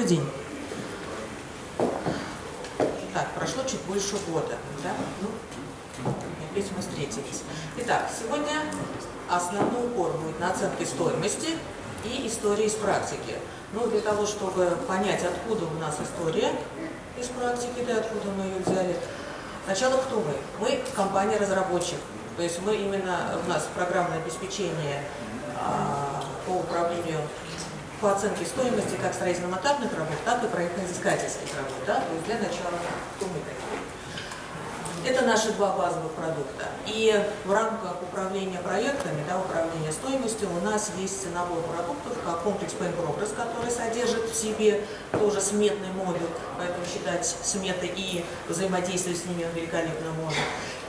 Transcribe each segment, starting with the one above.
Добрый день. Так, прошло чуть больше года, да? Ну, опять мы встретились. Итак, сегодня основной упор будет на оценке стоимости и истории из практики. Ну, для того, чтобы понять, откуда у нас история из практики, да, откуда мы ее взяли. Сначала кто мы? Мы компания-разработчик. То есть мы именно, у нас программное обеспечение а, по управлению по оценке стоимости как строительно-монтажных работ, так и проектно-изыскательских работ. Да? То есть для начала? Это наши два базовых продукта. И в рамках управления проектами, да, управления стоимостью, у нас есть набор продуктов, как комплекс Pay Progress, который содержит в себе тоже сметный модуль, поэтому считать сметы и взаимодействие с ними великолепно можно.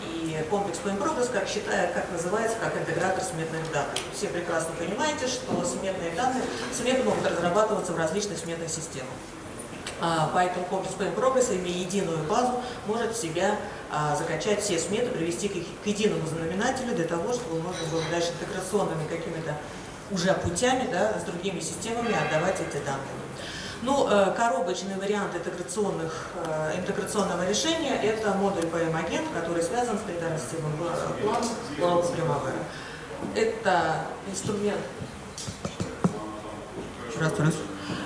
И комплекс Pay Progress, как, считает, как называется, как интегратор сметных данных. Все прекрасно понимаете, что сметные данные, сметы могут разрабатываться в различных сметных системах. А, поэтому комплекс Plan Progress, имея единую базу, может себя закачать все сметы, привести к, к единому знаменателю для того, чтобы можно было дальше интеграционными какими-то уже путями да, с другими системами отдавать эти данные. Ну, э, коробочный вариант интеграционных, э, интеграционного решения – это модуль PM-агент, который связан с календарно-системным планом World Primavera. Это инструмент… Раз, раз.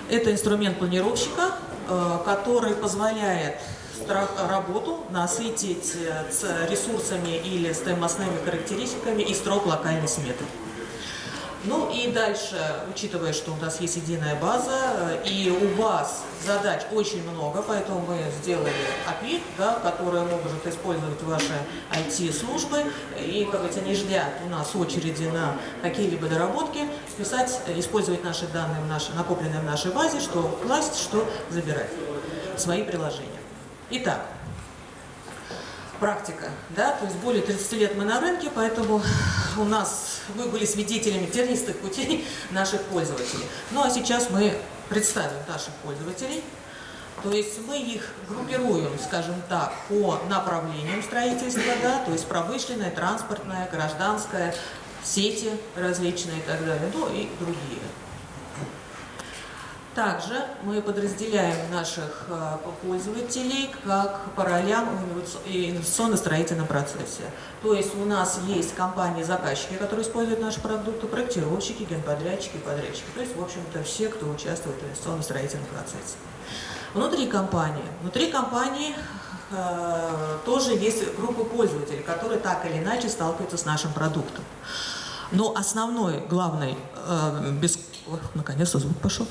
Это инструмент планировщика, Э, который позволяет работу насытить э, ресурсами или стоимостными характеристиками и строк локальной сметы. Ну и дальше, учитывая, что у нас есть единая база, э, и у вас задач очень много, поэтому мы сделали API, да, которые могут использовать ваши IT-службы, и, как говорится, не ждя у нас очереди на какие-либо доработки, писать, использовать наши данные, в нашей, накопленные в нашей базе, что класть, что забирать, свои приложения. Итак, практика, да, то есть более 30 лет мы на рынке, поэтому у нас, вы были свидетелями тернистых путей наших пользователей. Ну а сейчас мы представим наших пользователей, то есть мы их группируем, скажем так, по направлениям строительства, да, то есть промышленное, транспортное, гражданское, сети различные и так далее, ну и другие. Также мы подразделяем наших э, пользователей как по ролям в инвестиционно-строительном процессе. То есть у нас есть компании-заказчики, которые используют наши продукты, проектировщики, генподрядчики, подрядчики. То есть, в общем-то, все, кто участвует в инвестиционно-строительном процессе. Внутри компании. Внутри компании э, тоже есть группа пользователей, которые так или иначе сталкиваются с нашим продуктом. Но основной, главный, э, без... наконец-то звук пошел,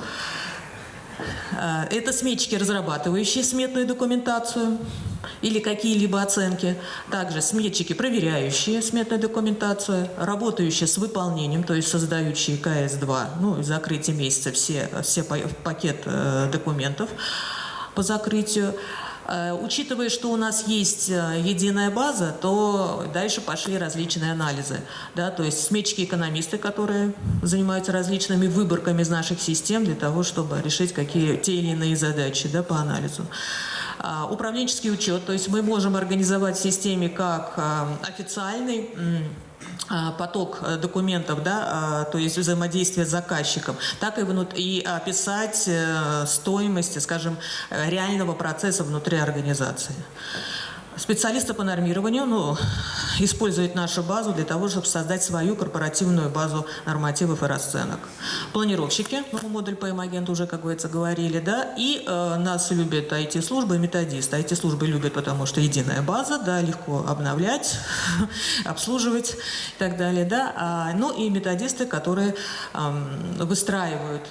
это сметчики, разрабатывающие сметную документацию или какие-либо оценки. Также сметчики, проверяющие сметную документацию, работающие с выполнением, то есть создающие КС-2, ну, закрытие месяца все, все пакет э, документов по закрытию. Э, учитывая, что у нас есть э, единая база, то дальше пошли различные анализы. Да, то есть сметчики-экономисты, которые занимаются различными выборками из наших систем для того, чтобы решить какие те или иные задачи да, по анализу. А, управленческий учет, то есть мы можем организовать в системе как э, официальный поток э, документов, да, а, то есть взаимодействие с заказчиком, так и, внут... и описать э, стоимость, скажем, э, реального процесса внутри организации. Специалисты по нормированию ну, используют нашу базу для того, чтобы создать свою корпоративную базу нормативов и расценок. Планировщики, ну, модуль по агенту уже, как говорится, говорили, да, и э, нас любят IT-службы и методисты. IT-службы любят, потому что единая база, да, легко обновлять, обслуживать и так далее, да, а, ну и методисты, которые э, выстраивают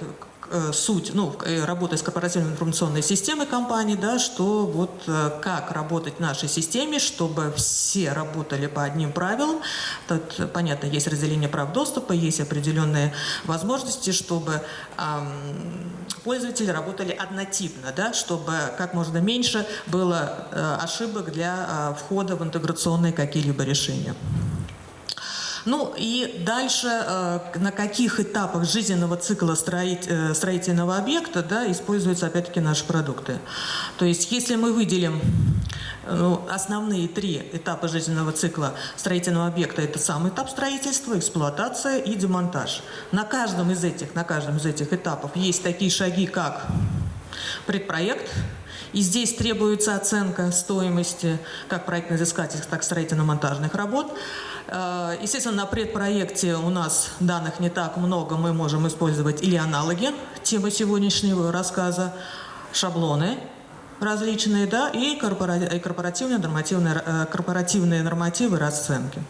суть, ну, э, работая с корпоративной информационной системой компании, да, что вот э, как работать в нашей системе, чтобы все работали по одним правилам. Тут, понятно, есть разделение прав доступа, есть определенные возможности, чтобы эм, пользователи работали однотипно, да, чтобы как можно меньше было э, ошибок для э, входа в интеграционные какие-либо решения. Ну и дальше э, на каких этапах жизненного цикла э, строительного объекта да, используются опять-таки наши продукты. То есть если мы выделим ну, основные три этапа жизненного цикла строительного объекта – это сам этап строительства, эксплуатация и демонтаж. На каждом из этих, на каждом из этих этапов есть такие шаги, как предпроект, и здесь требуется оценка стоимости как проектно-изыскательских, так и строительно-монтажных работ. Э, естественно, на предпроекте у нас данных не так много, мы можем использовать или аналоги темы сегодняшнего рассказа, шаблоны, различные, да, и корпоративные нормативные, э, корпоративные нормативы расценки.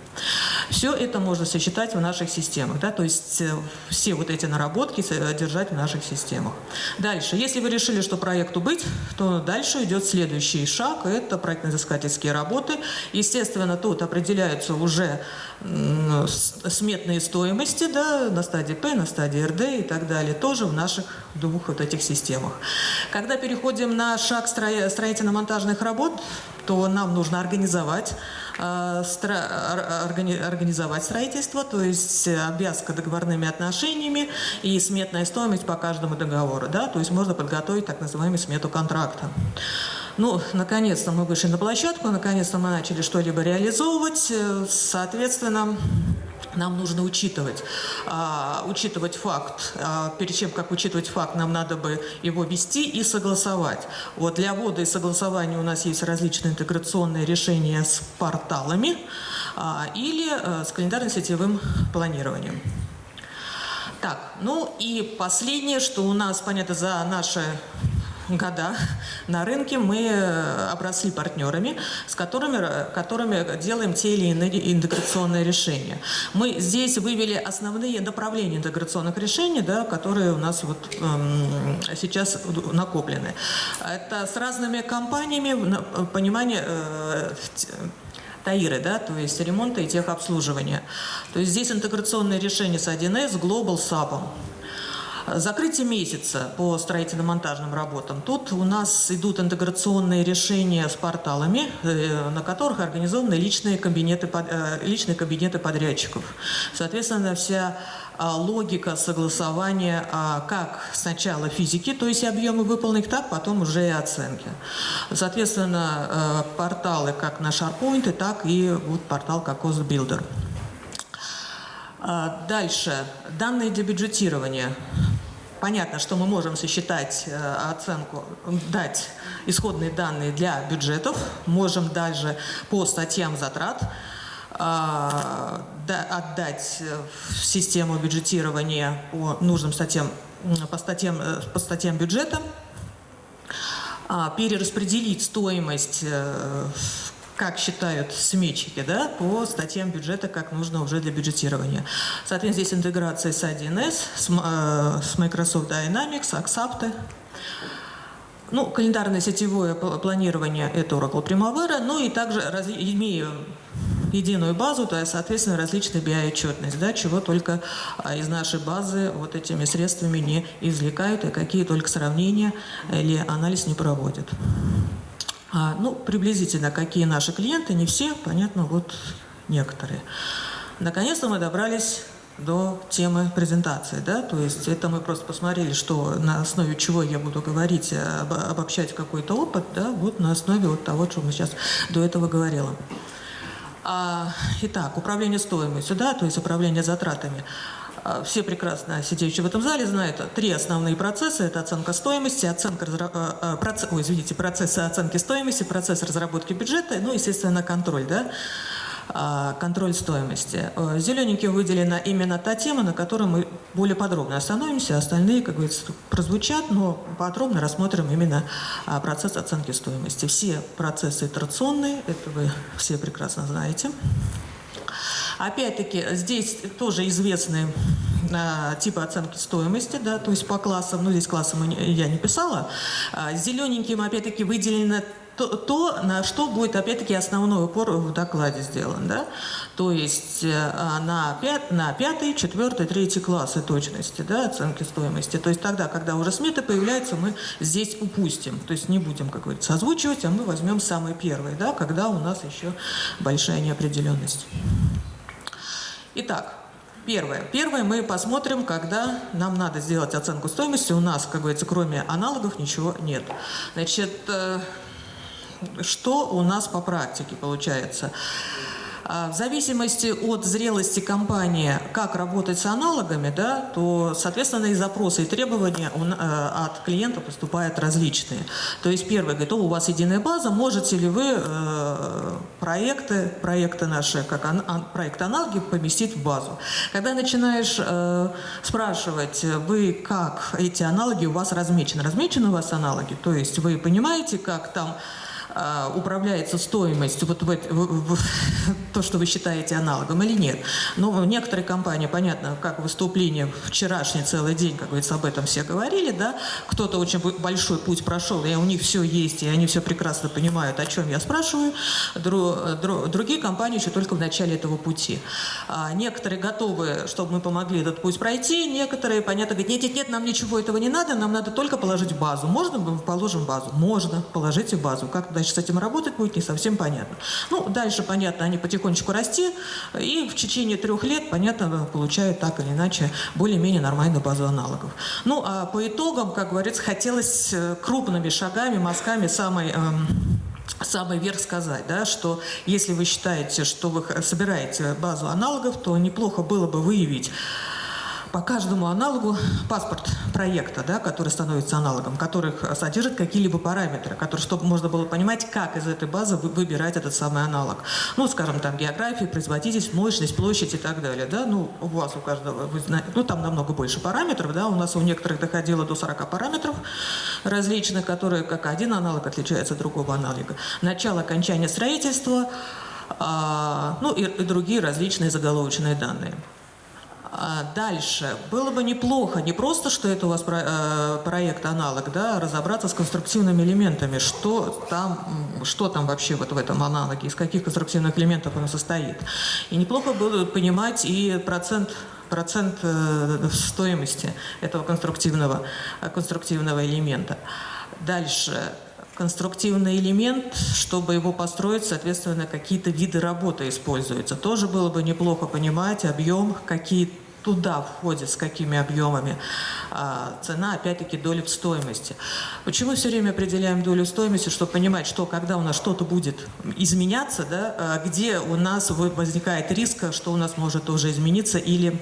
Все это можно сочетать в наших системах, да, то есть э, все вот эти наработки держать в наших системах. Дальше, если вы решили, что проекту быть, то дальше идет следующий шаг, это проектно-изыскательские работы. Естественно, тут определяются уже сметные стоимости да, на стадии П, на стадии РД и так далее, тоже в наших двух вот этих системах. Когда переходим на шаг строительно-монтажных работ, то нам нужно организовать, э, организовать строительство, то есть обвязка договорными отношениями и сметная стоимость по каждому договору. Да? То есть можно подготовить так называемую смету контракта. Ну, наконец-то мы вышли на площадку, наконец-то мы начали что-либо реализовывать. Э, соответственно, нам нужно учитывать, а, учитывать факт. А, перед чем как учитывать факт, нам надо бы его вести и согласовать. Вот для ввода и согласования у нас есть различные интеграционные решения с порталами а, или а, с календарно-сетевым планированием. Так, ну и последнее, что у нас, понятно, за наши года на рынке мы э, обросли партнерами, с которыми, которыми делаем те или иные интеграционные решения. Мы здесь вывели основные направления интеграционных решений, да, которые у нас вот, эм, сейчас накоплены. Это с разными компаниями, понимание, э, ТАИРы, да, то есть ремонта и техобслуживания. То есть здесь интеграционные решения с 1С, Global, SAP. Закрытие месяца по строительно-монтажным работам. Тут у нас идут интеграционные решения с порталами, э, на которых организованы личные кабинеты, э, личные кабинеты подрядчиков. Соответственно, вся а, логика согласования а, как сначала физики, то есть объемы выполненных, так потом уже и оценки. Соответственно, э, порталы как на SharePoint, так и вот портал как OzBuilder. А, дальше. Данные для бюджетирования. Понятно, что мы можем сосчитать э, оценку, дать исходные данные для бюджетов, можем даже по статьям затрат а, отдать в систему бюджетирования по нужным статьям, по статьям, э, по статьям бюджета, а, перераспределить стоимость э, как считают сметчики, да, по статьям бюджета, как нужно уже для бюджетирования. Соответственно, здесь интеграция с 1С, с, э, с Microsoft Dynamics, Axapta. Ну, календарное сетевое планирование – это Oracle Primavera, ну и также, раз, имея единую базу, то есть, соответственно, различные BI-отчетность, да, чего только а, из нашей базы вот этими средствами не извлекают, и какие только сравнения или анализ не проводят. А, ну, приблизительно, какие наши клиенты, не все, понятно, вот некоторые. Наконец-то мы добрались до темы презентации, да, то есть это мы просто посмотрели, что на основе чего я буду говорить, об, обобщать какой-то опыт, да, вот на основе вот того, что мы сейчас до этого говорила. А, итак, управление стоимостью, да, то есть управление затратами. А, все прекрасно сидящие в этом зале знают три основные процесса. Это оценка стоимости, оценка, а, а, процесс, ой, извините, процессы оценки стоимости, процесс разработки бюджета, ну, естественно, контроль, да, контроль стоимости. Зелененькие выделена именно та тема, на которой мы более подробно остановимся. Остальные, как говорится, прозвучат, но подробно рассмотрим именно процесс оценки стоимости. Все процессы итерационные, это вы все прекрасно знаете. Опять-таки, здесь тоже известные а, типы оценки стоимости, да, то есть по классам, ну здесь классы я не писала. А, зелененьким, опять-таки, выделено то, то, на что будет, опять-таки, основной упор в докладе сделан. Да? То есть э, на, пят, на пятый, четвертый, третий классы точности да, оценки стоимости. То есть тогда, когда уже сметы появляются, мы здесь упустим. То есть не будем, как говорится, озвучивать, а мы возьмем самые первые, да, когда у нас еще большая неопределенность. Итак, первое. Первое мы посмотрим, когда нам надо сделать оценку стоимости. У нас, как говорится, кроме аналогов ничего нет. Значит, э, что у нас по практике получается? А, в зависимости от зрелости компании, как работать с аналогами, да, то, соответственно, и запросы, и требования э, от клиента поступают различные. То есть первый говорит, у вас единая база, можете ли вы э, проекты, проекты наши, как проект аналоги, поместить в базу. Когда начинаешь э, спрашивать, вы как эти аналоги у вас размечены, размечены у вас аналоги, то есть вы понимаете, как там управляется стоимость, вот в, в, в, то, что вы считаете аналогом или нет. Но некоторые компании, понятно, как выступление вчерашний целый день, как говорится, об этом все говорили, да, кто-то очень большой путь прошел, и у них все есть, и они все прекрасно понимают, о чем я спрашиваю. Дру, дру, другие компании еще только в начале этого пути. А некоторые готовы, чтобы мы помогли этот путь пройти, некоторые, понятно, говорят, нет, нет, нет, нам ничего этого не надо, нам надо только положить базу. Можно мы положим базу? Можно, положите базу. Как дальше с этим работать будет, не совсем понятно. Ну, дальше, понятно, они потихонечку расти, и в течение трех лет, понятно, получают так или иначе более-менее нормальную базу аналогов. Ну, а по итогам, как говорится, хотелось э, крупными шагами, мазками самой... Эм, самый верх сказать, да, что если вы считаете, что вы собираете базу аналогов, то неплохо было бы выявить по каждому аналогу паспорт проекта, да, который становится аналогом, который содержит какие-либо параметры, которые, чтобы можно было понимать, как из этой базы выбирать этот самый аналог. Ну, скажем, там география, производительность, мощность, площадь и так далее. Да? Ну, у вас у каждого, вы знаете, ну, там намного больше параметров, да, у нас у некоторых доходило до 40 параметров различных, которые как один аналог отличается от другого аналога. Начало окончания строительства, а, ну и, и другие различные заголовочные данные. А дальше. Было бы неплохо, не просто, что это у вас э, проект аналог, да, разобраться с конструктивными элементами, что там, что там вообще вот в этом аналоге, из каких конструктивных элементов он состоит. И неплохо было понимать и процент процент э, стоимости этого конструктивного, конструктивного элемента. Дальше конструктивный элемент, чтобы его построить, соответственно, какие-то виды работы используются. Тоже было бы неплохо понимать объем, какие туда входит, с какими объемами. А, цена, опять-таки, доля в стоимости. Почему все время определяем долю стоимости, чтобы понимать, что когда у нас что-то будет изменяться, да, а где у нас возникает риск, что у нас может уже измениться или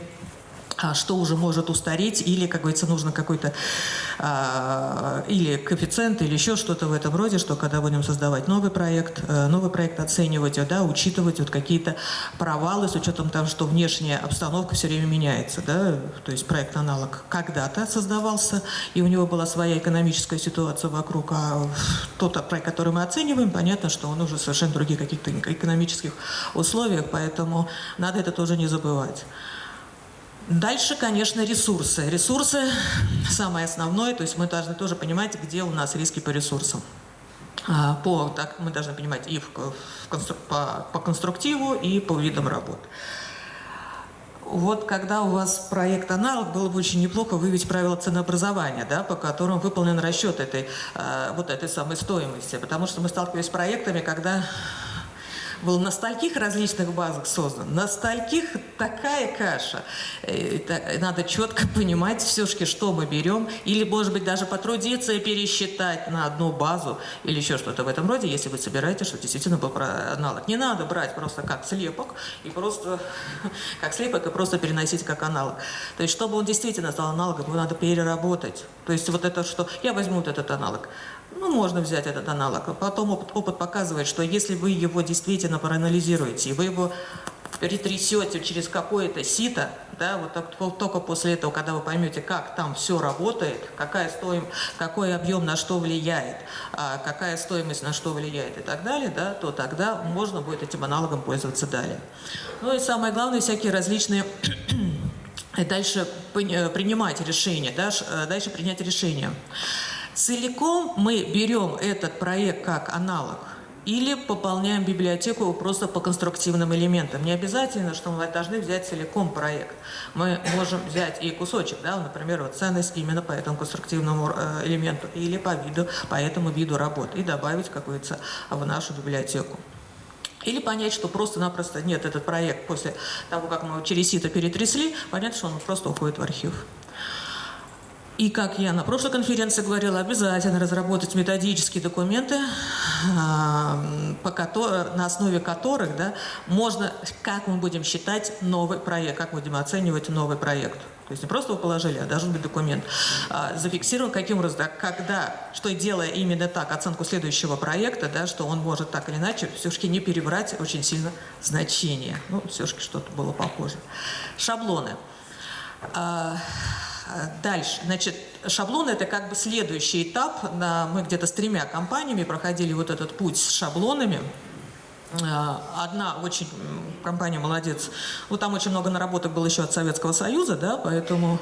что уже может устареть, или, как говорится, нужно какой-то а, или коэффициент, или еще что-то в этом роде, что когда будем создавать новый проект, э, новый проект оценивать, да, учитывать вот какие-то провалы с учетом того, что внешняя обстановка все время меняется, да, то есть проект аналог когда-то создавался, и у него была своя экономическая ситуация вокруг, а тот проект, который мы оцениваем, понятно, что он уже совершенно других каких-то экономических условиях, поэтому надо это тоже не забывать. Дальше, конечно, ресурсы. Ресурсы самое основное, то есть мы должны тоже понимать, где у нас риски по ресурсам. А, по, так, мы должны понимать и в, в констру, по, по конструктиву, и по видам работ. Вот когда у вас проект аналог, было бы очень неплохо выявить правила ценообразования, да, по которым выполнен расчет этой, э, вот этой самой стоимости. Потому что мы сталкиваемся с проектами, когда был на стольких различных базах создан, на стольких такая каша. Это, надо четко понимать все-таки, что мы берем, или, может быть, даже потрудиться и пересчитать на одну базу, или еще что-то в этом роде, если вы собираете, что действительно был аналог. Не надо брать просто как слепок, и просто как слепок, и просто переносить как аналог. То есть, чтобы он действительно стал аналогом, его надо переработать. То есть, вот это, что я возьму вот этот аналог, ну, можно взять этот аналог. Потом опыт, опыт показывает, что если вы его действительно проанализируете, и вы его перетрясете через какое-то сито, да, вот так, только после этого, когда вы поймете, как там все работает, какая стоим, какой объем на что влияет, а какая стоимость на что влияет и так далее, да, то тогда можно будет этим аналогом пользоваться далее. Ну и самое главное, всякие различные дальше принимать решения, э, дальше принять решение. Целиком мы берем этот проект как аналог или пополняем библиотеку просто по конструктивным элементам. Не обязательно, что мы должны взять целиком проект. Мы можем взять и кусочек, да, например, вот ценность именно по этому конструктивному э, элементу или по виду, по этому виду работ и добавить, как говорится, в нашу библиотеку. Или понять, что просто-напросто нет, этот проект после того, как мы через сито перетрясли, понять, что он просто уходит в архив. И как я на прошлой конференции говорила, обязательно разработать методические документы, а, по которым, на основе которых да, можно, как мы будем считать новый проект, как будем оценивать новый проект. То есть не просто его положили, а должен быть документ. А, зафиксирован каким образом, да, когда, что делая именно так оценку следующего проекта, да, что он может так или иначе все-таки не перебрать очень сильно значение. Ну, все-таки что-то было похоже. Шаблоны. Дальше, значит, шаблон это как бы следующий этап. Мы где-то с тремя компаниями проходили вот этот путь с шаблонами. А, одна очень компания молодец. Вот там очень много наработок было еще от Советского Союза, да, поэтому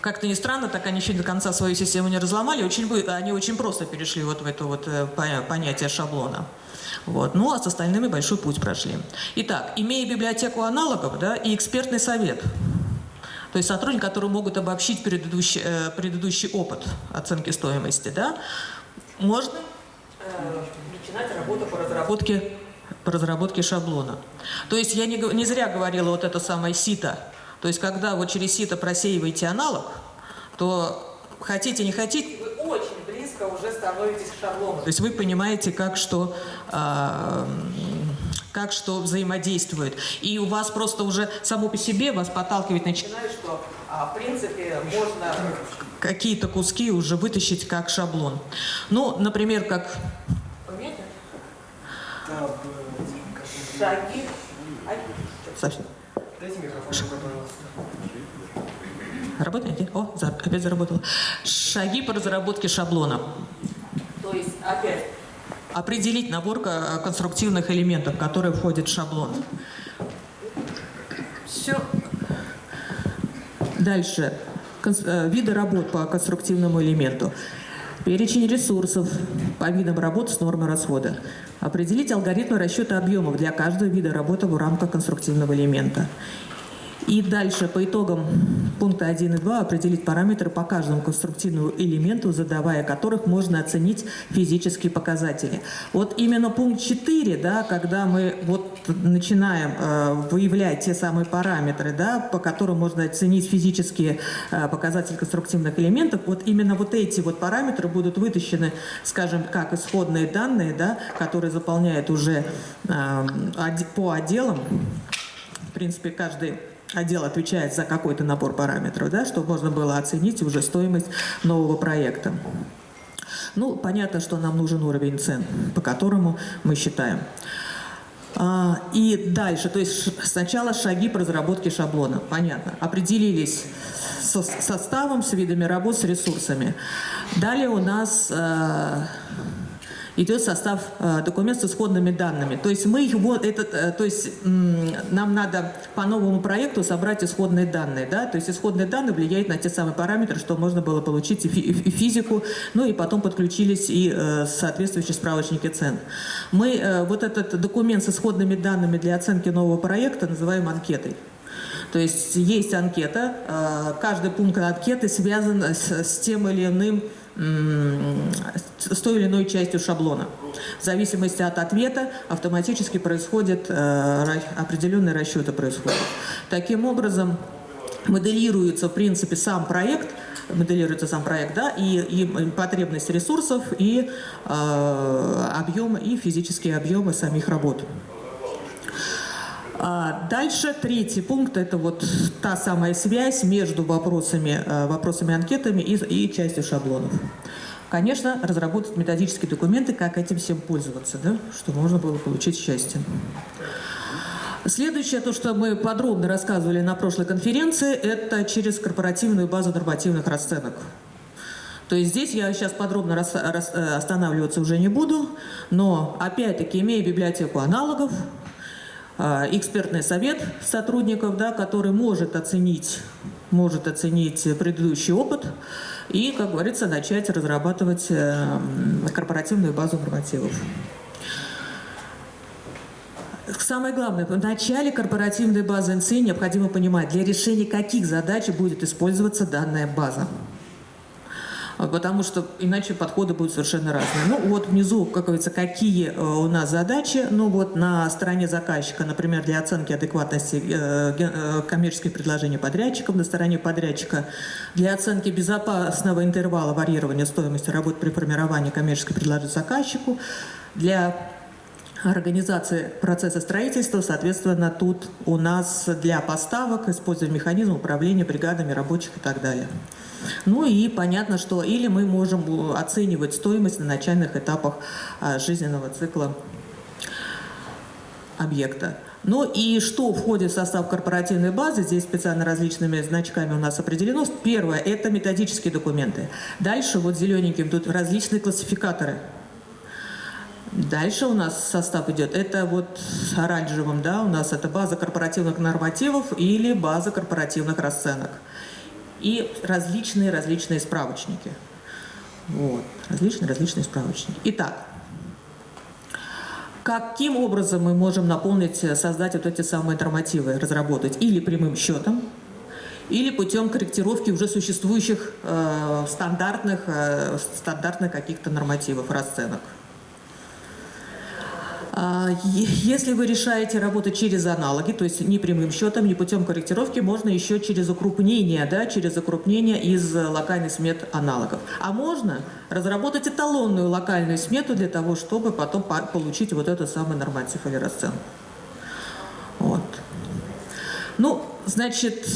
как-то не странно, так они еще до конца свою систему не разломали, очень, они очень просто перешли вот в это вот э, понятие шаблона. Вот. Ну, а с остальными большой путь прошли. Итак, имея библиотеку аналогов да, и экспертный совет, то есть сотрудники, которые могут обобщить предыдущий, э, предыдущий опыт оценки стоимости, да, можно э, начинать работу по разработке, по разработке шаблона. То есть я не, не зря говорила вот это самое сито. То есть когда вот через сито просеиваете аналог, то хотите, не хотите, вы очень близко уже становитесь к шаблону. То есть вы понимаете, как что, э, как что взаимодействует. И у вас просто уже само по себе вас подталкивать начинает, что а, в принципе можно какие-то куски уже вытащить как шаблон. Ну, например, как... Шаги. Совсем. Дайте микрофон, Работаете? О, опять заработал. Шаги по разработке шаблона. То есть, опять, определить набор конструктивных элементов, которые входят в шаблон. Все. Дальше. Э, виды работ по конструктивному элементу. Перечень ресурсов по видам работ с нормой расхода. Определить алгоритмы расчета объемов для каждого вида работы в рамках конструктивного элемента. И дальше по итогам пункта 1 и 2 определить параметры по каждому конструктивному элементу, задавая которых можно оценить физические показатели. Вот именно пункт 4, да, когда мы вот начинаем э, выявлять те самые параметры, да, по которым можно оценить физические э, показатели конструктивных элементов, вот именно вот эти вот параметры будут вытащены, скажем, как исходные данные, да, которые заполняют уже э, по отделам. В принципе, каждый отдел отвечает за какой-то набор параметров, да, чтобы можно было оценить уже стоимость нового проекта. Ну, понятно, что нам нужен уровень цен, по которому мы считаем. А, и дальше, то есть сначала шаги по разработке шаблона, понятно. Определились со составом, с видами работ, с ресурсами. Далее у нас э, идет состав э, документа с исходными данными. То есть мы его, этот, э, то есть нам надо по новому проекту собрать исходные данные, да, то есть исходные данные влияют на те самые параметры, что можно было получить и, физику, ну и потом подключились и э, соответствующие справочники цен. Мы вот этот документ с исходными данными для оценки нового проекта называем анкетой. То есть есть анкета, каждый пункт анкеты связан с тем или иным с той или иной частью шаблона. В зависимости от ответа автоматически происходит э, определенные расчеты происходят. Таким образом, моделируется, в принципе, сам проект, моделируется сам проект, да, и, и потребность ресурсов, и э, объемы, и физические объемы самих работ. А дальше третий пункт – это вот та самая связь между вопросами, э, вопросами анкетами и, и частью шаблонов. Конечно, разработать методические документы, как этим всем пользоваться, да, чтобы можно было получить счастье. Следующее, то, что мы подробно рассказывали на прошлой конференции, это через корпоративную базу нормативных расценок. То есть здесь я сейчас подробно э, останавливаться уже не буду, но опять-таки, имея библиотеку аналогов, экспертный совет сотрудников, да, который может оценить, может оценить предыдущий опыт и, как говорится, начать разрабатывать э, корпоративную базу нормативов. Самое главное, в начале корпоративной базы НСИ необходимо понимать, для решения каких задач будет использоваться данная база. А, потому что иначе подходы будут совершенно разные. Ну вот внизу, как говорится, какие э, у нас задачи. Ну вот на стороне заказчика, например, для оценки адекватности э, э, коммерческих предложений подрядчиков, на стороне подрядчика для оценки безопасного интервала варьирования стоимости работ при формировании коммерческих предложений заказчику, для организации процесса строительства, соответственно, тут у нас для поставок используем механизм управления бригадами рабочих и так далее. Ну и понятно, что или мы можем оценивать стоимость на начальных этапах а, жизненного цикла объекта. Ну и что входит в состав корпоративной базы, здесь специально различными значками у нас определено. Первое – это методические документы. Дальше вот зелененьким тут различные классификаторы – Дальше у нас состав идет, это вот оранжевым, да, у нас это база корпоративных нормативов или база корпоративных расценок. И различные-различные справочники. Вот, различные-различные справочники. Итак, каким образом мы можем наполнить, создать вот эти самые нормативы, разработать? Или прямым счетом, или путем корректировки уже существующих э, стандартных, э, стандартных каких-то нормативов, расценок. А, если вы решаете работать через аналоги, то есть не прямым счетом, не путем корректировки, можно еще через укрупнение, да, через укрупнение из локальных смет аналогов. А можно разработать эталонную локальную смету для того, чтобы потом получить вот этот самый норматив или расценку. Вот. Ну, значит,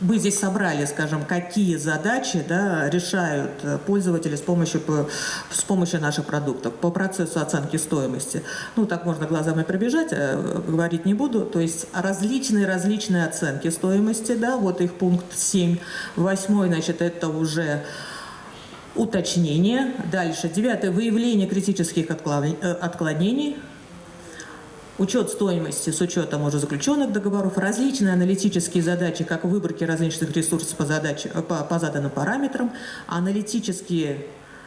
мы здесь собрали, скажем, какие задачи да, решают э, пользователи с помощью, с помощью наших продуктов по процессу оценки стоимости. Ну, так можно глазами пробежать, э, говорить не буду. То есть различные-различные оценки стоимости, да, вот их пункт 7. Восьмой, значит, это уже уточнение. Дальше, девятое, выявление критических э, отклонений учет стоимости с учетом уже заключенных договоров, различные аналитические задачи, как выборки различных ресурсов по, задаче, по, по заданным параметрам, аналитические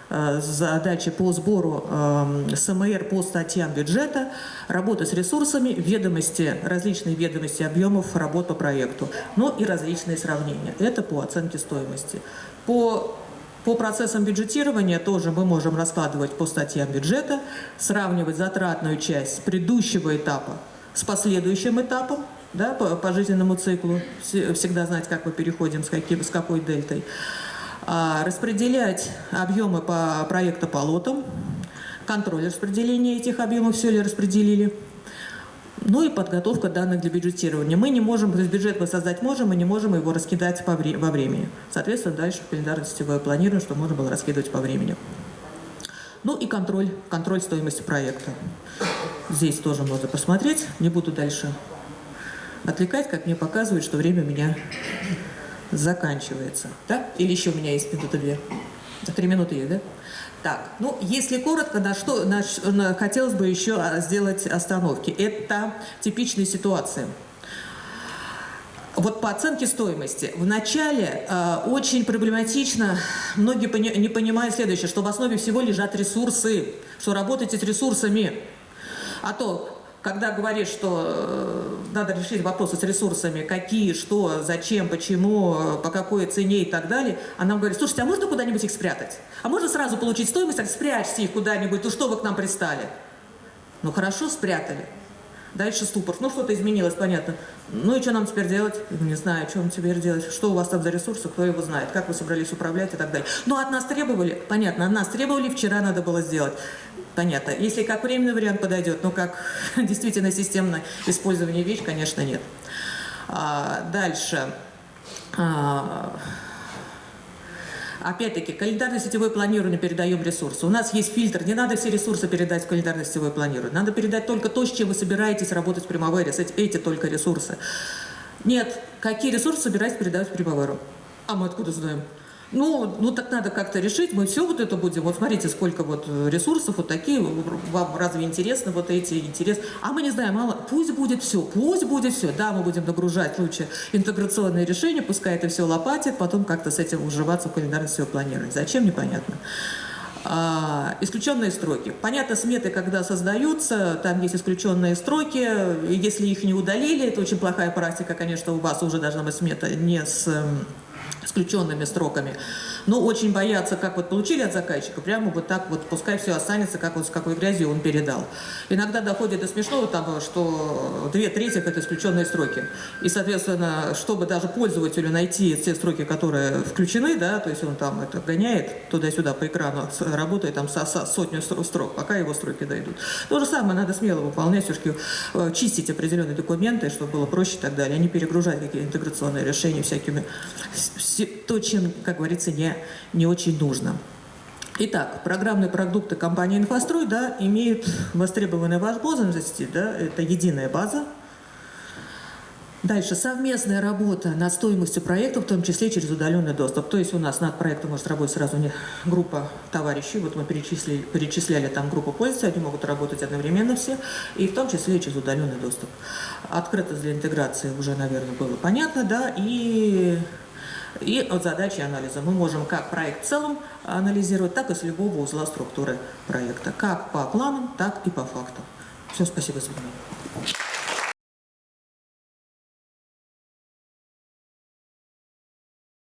э, задачи по сбору э, СМР по статьям бюджета, работа с ресурсами, ведомости, различные ведомости объемов работ по проекту, но и различные сравнения. Это по оценке стоимости. По по процессам бюджетирования тоже мы можем раскладывать по статьям бюджета, сравнивать затратную часть с предыдущего этапа с последующим этапом, да, по, по жизненному циклу, всегда знать, как мы переходим, с, каким, с какой дельтой. А, распределять объемы по проекту по лотам, контроль распределения этих объемов, все ли распределили. Ну и подготовка данных для бюджетирования. Мы не можем, то есть бюджет мы создать можем, мы не можем его раскидать по во времени. Соответственно, дальше в календарно-сетевое планирование, что можно было раскидывать по времени. Ну и контроль, контроль стоимости проекта. Здесь тоже можно посмотреть. Не буду дальше отвлекать, как мне показывают, что время у меня заканчивается. Да? Или еще у меня есть минута две? Три минуты есть, да? Так, ну, если коротко, на что на, на, хотелось бы еще а, сделать остановки. Это типичные ситуации. Вот по оценке стоимости. Вначале э, очень проблематично, многие пони, не понимают следующее, что в основе всего лежат ресурсы, что работаете с ресурсами. А то когда говоришь, что э, надо решить вопросы с ресурсами, какие, что, зачем, почему, э, по какой цене и так далее, она нам говорит, слушайте, а можно куда-нибудь их спрятать? А можно сразу получить стоимость, так спрячьте их куда-нибудь, ну что вы к нам пристали? Ну хорошо, спрятали. Дальше ступор. Ну, что-то изменилось, понятно. Ну и что нам теперь делать? Не знаю, что нам теперь делать. Что у вас там за ресурсы, кто его знает, как вы собрались управлять и так далее. Ну, от нас требовали, понятно, от нас требовали, вчера надо было сделать. Понятно. Если как временный вариант подойдет, но как действительно системное использование вещь, конечно, нет. А, дальше. А, Опять-таки, календарно-сетевое планирование передаем ресурсы. У нас есть фильтр, не надо все ресурсы передать в календарно-сетевое планирование. Надо передать только то, с чем вы собираетесь работать в Primavera, эти, эти только ресурсы. Нет, какие ресурсы собираетесь передавать в Primavera? А мы откуда знаем? Ну, ну так надо как-то решить, мы все вот это будем, вот смотрите, сколько вот э, ресурсов, вот такие, вам разве интересно вот эти, интерес, а мы не знаем, мало, пусть будет все, пусть будет все, да, мы будем нагружать лучше интеграционные решения, пускай это все лопатит, потом как-то с этим уживаться в все планировать. Зачем, непонятно. А, исключенные строки. Понятно, сметы, когда создаются, там есть исключенные строки, если их не удалили, это очень плохая практика, конечно, у вас уже должна быть смета не с исключенными строками. Но очень боятся, как вот получили от заказчика, прямо вот так вот, пускай все останется, как вот с какой грязью он передал. Иногда доходит до смешного того, что две трети это исключенные строки. И, соответственно, чтобы даже пользователю найти те строки, которые включены, да, то есть он там это гоняет туда-сюда по экрану, работает там со, со сотню стро- строк, пока его строки дойдут. То же самое надо смело выполнять, все-таки э, чистить определенные документы, чтобы было проще и так далее, а не перегружать какие-то интеграционные решения всякими, то, чем, как говорится, не, не очень нужно. Итак, программные продукты компании «Инфострой» да, имеют востребованные возможности, да, это единая база, Дальше совместная работа над стоимостью проекта, в том числе через удаленный доступ. То есть у нас над проектом может работать сразу не группа товарищей. Вот мы перечислили, перечисляли там группу пользователей, они могут работать одновременно все, и в том числе через удаленный доступ. Открытость для интеграции уже, наверное, было понятно, да, и и от задачи анализа мы можем как проект в целом анализировать, так и с любого узла структуры проекта, как по планам, так и по фактам. Все, спасибо за внимание.